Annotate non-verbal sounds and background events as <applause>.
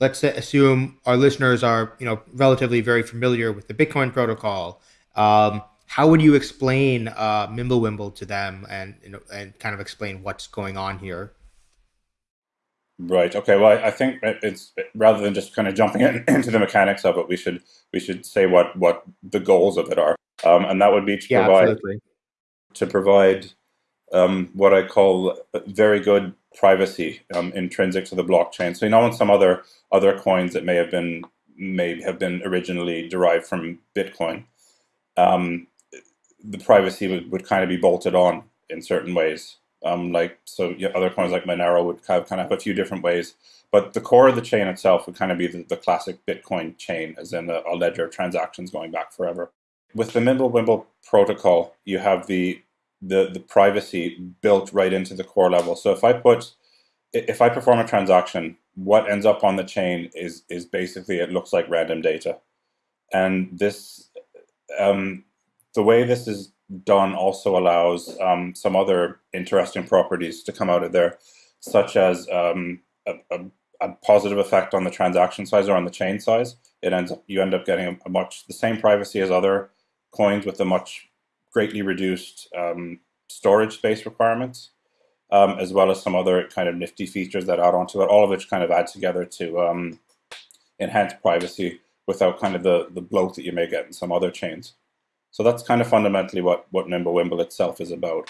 let's assume our listeners are, you know, relatively very familiar with the Bitcoin protocol. Um, how would you explain uh, Mimblewimble to them, and you know, and kind of explain what's going on here? Right. Okay. Well, I think it's rather than just kind of jumping in, <clears throat> into the mechanics of it, we should we should say what what the goals of it are, um, and that would be to yeah, provide absolutely. to provide um, what I call very good privacy um, intrinsic to the blockchain. So you know, in some other other coins that may have been may have been originally derived from Bitcoin, um, the privacy would, would kind of be bolted on in certain ways. Um, like so, yeah, other coins like Monero would kind of, kind of have a few different ways, but the core of the chain itself would kind of be the, the classic Bitcoin chain, as in a, a, ledger of transactions going back forever. With the Mimblewimble protocol, you have the, the the privacy built right into the core level. So if I put if I perform a transaction, what ends up on the chain is is basically it looks like random data, and this um, the way this is done also allows um, some other interesting properties to come out of there, such as um, a, a, a, positive effect on the transaction size or on the chain size. It ends up you end up getting a, a much the same privacy as other coins with a much greatly reduced um, storage space requirements, um, as well as some other kind of nifty features that add onto it. All of which kind of add together to um, enhance privacy without kind of the the bloat that you may get in some other chains. So that's kind of fundamentally what, what Mimblewimble itself is about.